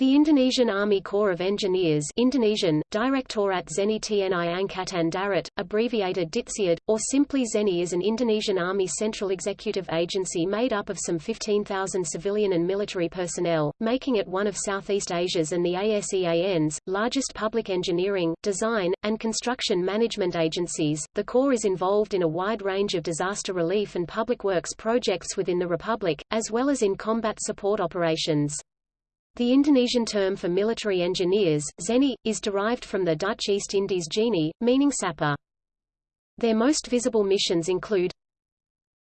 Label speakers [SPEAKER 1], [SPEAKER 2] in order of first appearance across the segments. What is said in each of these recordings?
[SPEAKER 1] The Indonesian Army Corps of Engineers Indonesian, Direktorat Zeni TNI Angkatan Darat, abbreviated DITZIAD, or simply ZENI is an Indonesian Army central executive agency made up of some 15,000 civilian and military personnel, making it one of Southeast Asia's and the ASEAN's, largest public engineering, design, and construction management agencies. The Corps is involved in a wide range of disaster relief and public works projects within the Republic, as well as in combat support operations. The Indonesian term for military engineers, zeni, is derived from the Dutch East Indies genie, meaning sapper. Their most visible missions include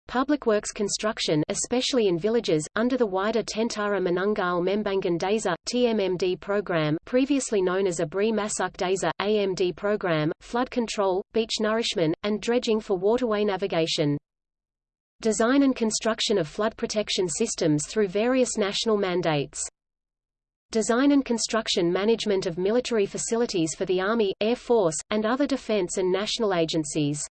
[SPEAKER 1] Public works construction especially in villages, under the wider Tentara Manunggal Membangun Desa, TMMD program previously known as Abri Masuk Desa, AMD program, flood control, beach nourishment, and dredging for waterway navigation. Design and construction of flood protection systems through various national mandates design and construction management of military facilities for the Army, Air Force, and other defense and national agencies.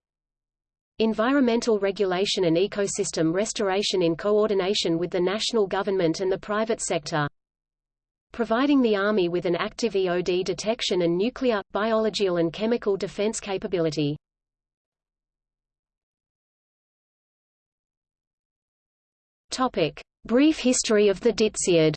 [SPEAKER 1] Environmental regulation and ecosystem restoration in coordination with the national government and the private sector. Providing the Army with an active EOD detection and nuclear, biological and chemical defense capability. Topic. Brief history of the DITZIAD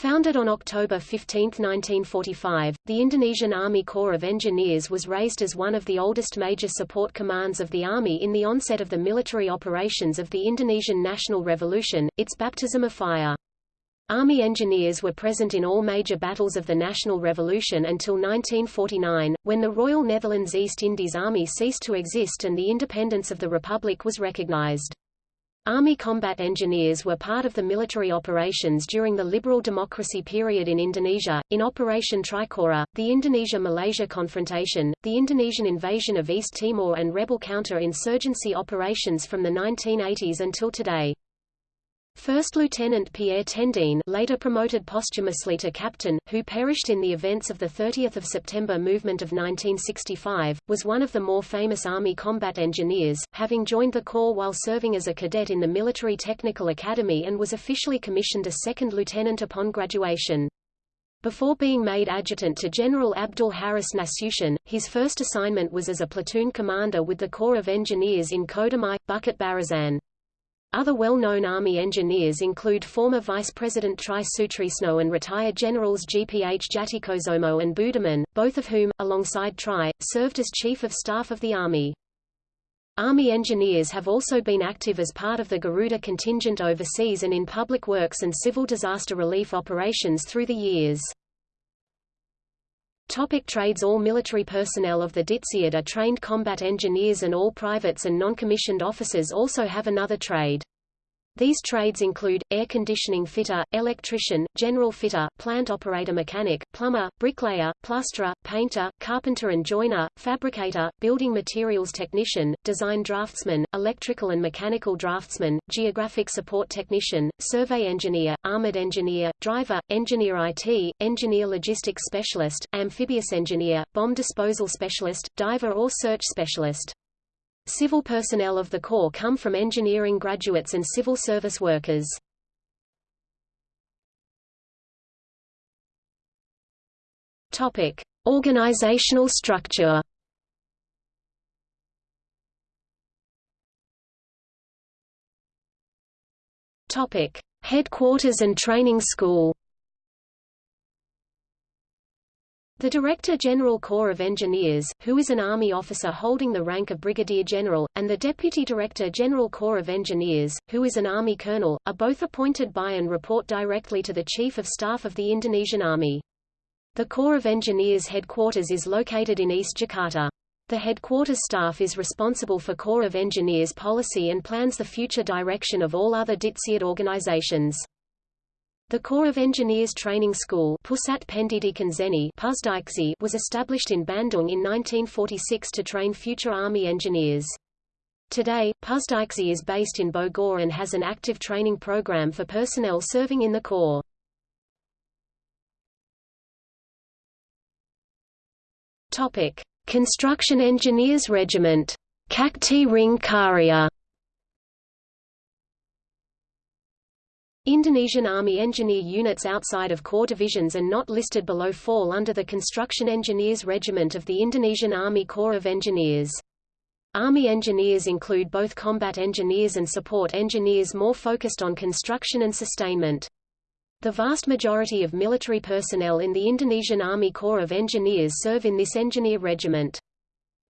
[SPEAKER 1] Founded on October 15, 1945, the Indonesian Army Corps of Engineers was raised as one of the oldest major support commands of the Army in the onset of the military operations of the Indonesian National Revolution, its baptism of fire. Army engineers were present in all major battles of the National Revolution until 1949, when the Royal Netherlands East Indies Army ceased to exist and the independence of the Republic was recognized. Army combat engineers were part of the military operations during the liberal democracy period in Indonesia, in Operation Trikora, the Indonesia-Malaysia confrontation, the Indonesian invasion of East Timor and rebel counter-insurgency operations from the 1980s until today. First Lieutenant Pierre Tendean later promoted posthumously to captain, who perished in the events of the 30 September movement of 1965, was one of the more famous Army combat engineers, having joined the Corps while serving as a cadet in the Military Technical Academy and was officially commissioned a second lieutenant upon graduation. Before being made adjutant to General Abdul Haris Nasution, his first assignment was as a platoon commander with the Corps of Engineers in Kodamai, Bukit Barisan. Other well-known Army engineers include former Vice President Try Sutrisno and retired Generals GPH Djatikusumo and Budiman, both of whom, alongside Try, served as Chief of Staff of the Army. Army engineers have also been active as part of the Garuda contingent overseas and in public works and civil disaster relief operations through the years. Topic trades All military personnel of the DITZIAD are trained combat engineers and all privates and non-commissioned officers also have another trade. These trades include, air conditioning fitter, electrician, general fitter, plant operator mechanic, plumber, bricklayer, plasterer, painter, carpenter and joiner, fabricator, building materials technician, design draftsman, electrical and mechanical draftsman, geographic support technician, survey engineer, armored engineer, driver, engineer IT, engineer logistics specialist, amphibious engineer, bomb disposal specialist, diver or search specialist. Civil personnel of the Corps come from engineering graduates and civil service workers. Topic: Organizational structure. Topic: Headquarters and Training School. The Director General Corps of Engineers, who is an Army officer holding the rank of Brigadier General, and the Deputy Director General Corps of Engineers, who is an Army Colonel, are both appointed by and report directly to the Chief of Staff of the Indonesian Army. The Corps of Engineers headquarters is located in East Jakarta. The headquarters staff is responsible for Corps of Engineers policy and plans the future direction of all other DITZIAD organizations. The Corps of Engineers Training School was established in Bandung in 1946 to train future Army engineers. Today, Pusdikzi is based in Bogor and has an active training program for personnel serving in the Corps. Construction Engineers Regiment, Kakti Ring. Indonesian Army engineer units outside of corps divisions and not listed below fall under the Construction Engineers Regiment of the Indonesian Army Corps of Engineers. Army engineers include both combat engineers and support engineers more focused on construction and sustainment. The vast majority of military personnel in the Indonesian Army Corps of Engineers serve in this engineer regiment.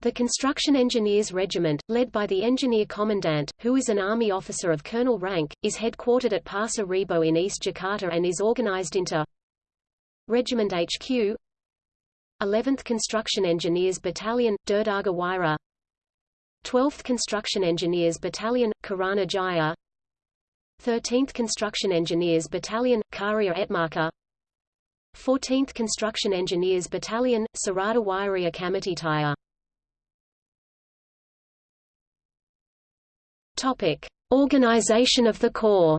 [SPEAKER 1] The Construction Engineers Regiment, led by the Engineer Commandant, who is an Army officer of colonel rank, is headquartered at Pasar Rebo in East Jakarta and is organized into Regiment HQ 11th Construction Engineers Battalion, Dirdaga Wira 12th Construction Engineers Battalion, Karana Jaya 13th Construction Engineers Battalion, Karya Etmaka 14th Construction Engineers Battalion, Sarada Wiria Kamititaya Topic: Organization of the Corps.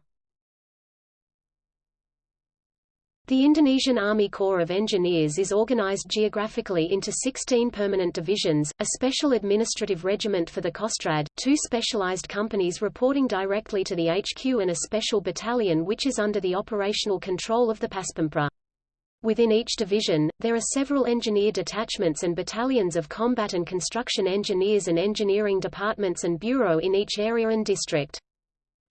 [SPEAKER 1] The Indonesian Army Corps of Engineers is organized geographically into 16 permanent divisions, a special administrative regiment for the Kostrad, two specialized companies reporting directly to the HQ and a special battalion which is under the operational control of the Paspampres. Within each division, there are several engineer detachments and battalions of combat and construction engineers and engineering departments and bureau in each area and district.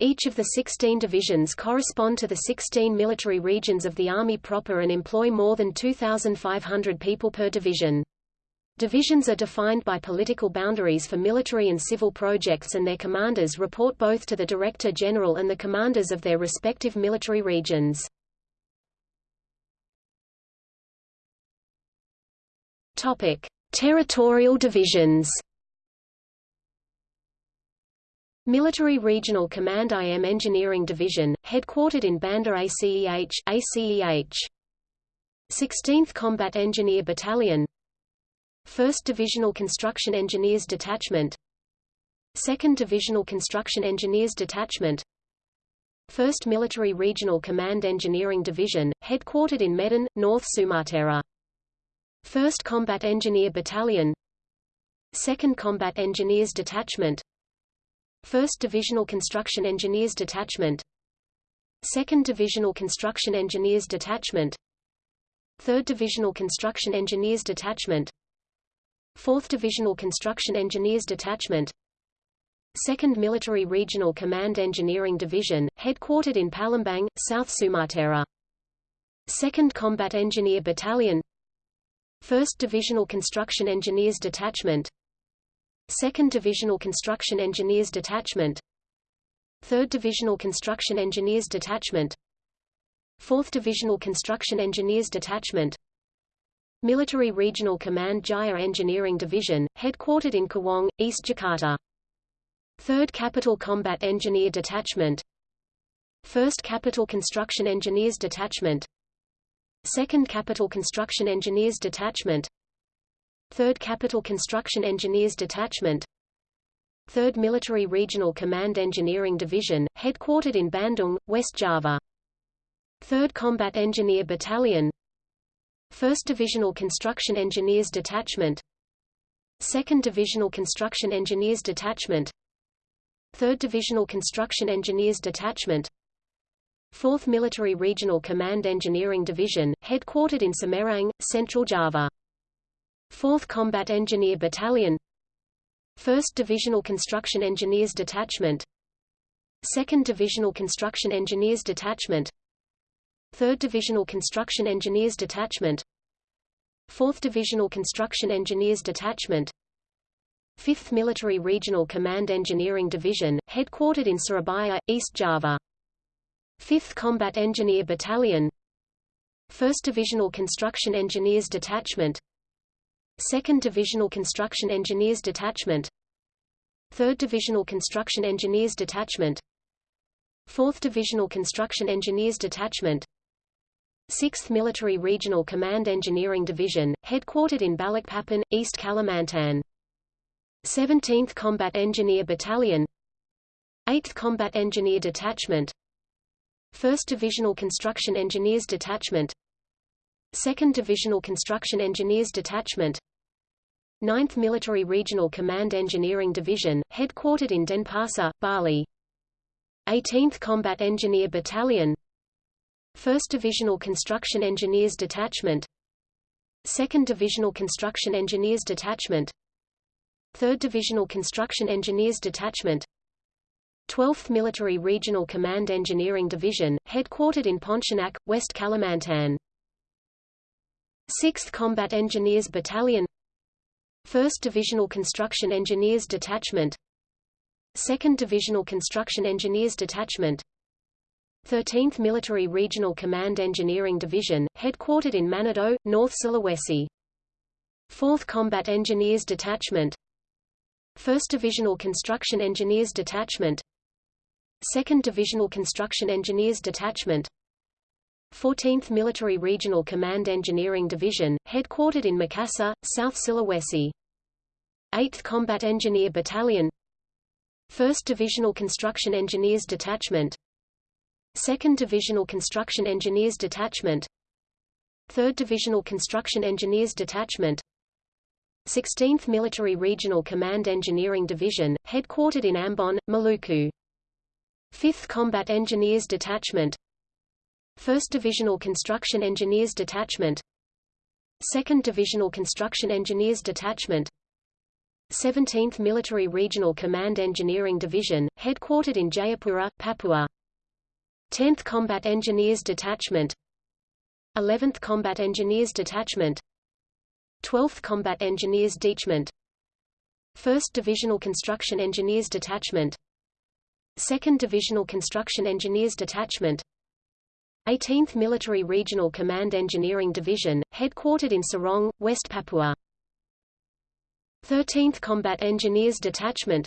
[SPEAKER 1] Each of the 16 divisions correspond to the 16 military regions of the Army proper and employ more than 2,500 people per division. Divisions are defined by political boundaries for military and civil projects and their commanders report both to the Director General and the commanders of their respective military regions. Topic: Territorial divisions. Military Regional Command IM Engineering Division, headquartered in Banda ACEH, ACEH. 16th Combat Engineer Battalion 1st Divisional Construction Engineers Detachment 2nd Divisional Construction Engineers Detachment 1st Military Regional Command Engineering Division, headquartered in Medan, North Sumatra 1st Combat Engineer Battalion. 2nd Combat Engineers Detachment. 1st Divisional Construction Engineers Detachment. 2nd Divisional Construction Engineers Detachment. 3rd Divisional Construction Engineers Detachment. 4th Divisional Construction Engineers Detachment. 2nd Military Regional Command Engineering Division, headquartered in Palembang, South Sumatra 2nd Combat Engineer Battalion 1st Divisional Construction Engineers Detachment. 2nd Divisional Construction Engineers Detachment. 3rd Divisional Construction Engineers Detachment. 4th Divisional Construction Engineers Detachment. Military Regional Command Jaya Engineering Division, headquartered in Cawang, East Jakarta. 3rd Capital Combat Engineer Detachment. 1st Capital Construction Engineers Detachment 2nd Capital Construction Engineers Detachment. 3rd Capital Construction Engineers Detachment. 3rd Military Regional Command Engineering Division, headquartered in Bandung, West Java. 3rd Combat Engineer Battalion. 1st Divisional Construction Engineers Detachment. 2nd Divisional Construction Engineers Detachment. 3rd Divisional Construction Engineers Detachment 4th Military Regional Command Engineering Division, headquartered in Semarang, Central Java. 4th Combat Engineer Battalion. 1st Divisional Construction Engineers Detachment. 2nd Divisional Construction Engineers Detachment. 3rd Divisional Construction Engineers Detachment. 4th Divisional Construction Engineers Detachment. 5th Military Regional Command Engineering Division, headquartered in Surabaya, East Java 5th Combat Engineer Battalion. 1st Divisional Construction Engineers Detachment. 2nd Divisional Construction Engineers Detachment. 3rd Divisional Construction Engineers Detachment. 4th Divisional Construction Engineers Detachment. 6th Military Regional Command Engineering Division, headquartered in Balikpapan, East Kalimantan. 17th Combat Engineer Battalion. 8th Combat Engineer Detachment 1st Divisional Construction Engineers Detachment. 2nd Divisional Construction Engineers Detachment. 9th Military Regional Command Engineering Division, headquartered in Denpasar, Bali. 18th Combat Engineer Battalion. 1st Divisional Construction Engineers Detachment. 2nd Divisional Construction Engineers Detachment. 3rd Divisional Construction Engineers Detachment 12th Military Regional Command Engineering Division, headquartered in Pontianak, West Kalimantan. 6th Combat Engineers Battalion. 1st Divisional Construction Engineers Detachment. 2nd Divisional Construction Engineers Detachment. 13th Military Regional Command Engineering Division, headquartered in Manado, North Sulawesi. 4th Combat Engineers Detachment. 1st Divisional Construction Engineers Detachment 2nd Divisional Construction Engineers Detachment. 14th Military Regional Command Engineering Division, headquartered in Makassar, South Sulawesi. 8th Combat Engineer Battalion. 1st Divisional Construction Engineers Detachment. 2nd Divisional Construction Engineers Detachment. 3rd Divisional Construction Engineers Detachment. 16th Military Regional Command Engineering Division, headquartered in Ambon, Maluku. 5th Combat Engineers Detachment. 1st Divisional Construction Engineers Detachment. 2nd Divisional Construction Engineers Detachment. 17th Military Regional Command Engineering Division, headquartered in Jayapura, Papua. 10th Combat Engineers Detachment. 11th Combat Engineers Detachment. 12th Combat Engineers Detachment. 1st Divisional Construction Engineers Detachment 2nd Divisional Construction Engineers Detachment 18th Military Regional Command Engineering Division, headquartered in Sorong, West Papua. 13th Combat Engineers Detachment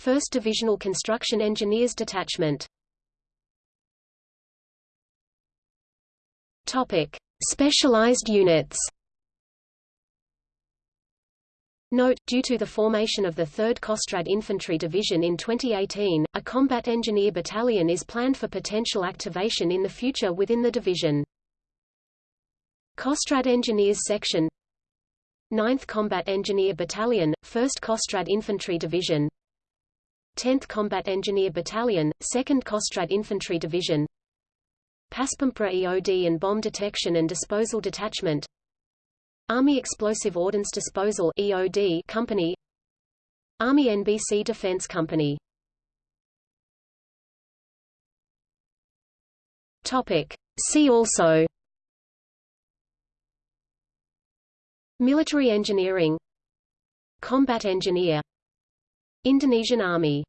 [SPEAKER 1] 1st Divisional Construction Engineers Detachment Topic. Specialized units Note, due to the formation of the 3rd Kostrad Infantry Division in 2018, a combat engineer battalion is planned for potential activation in the future within the division. Kostrad Engineers Section 9th Combat Engineer Battalion, 1st Kostrad Infantry Division 10th Combat Engineer Battalion, 2nd Kostrad Infantry Division Paspampres EOD and Bomb Detection and Disposal Detachment Army Explosive Ordnance Disposal EOD Company. Army NBC Defense Company. Topic. See also. Military engineering. Combat engineer. Indonesian Army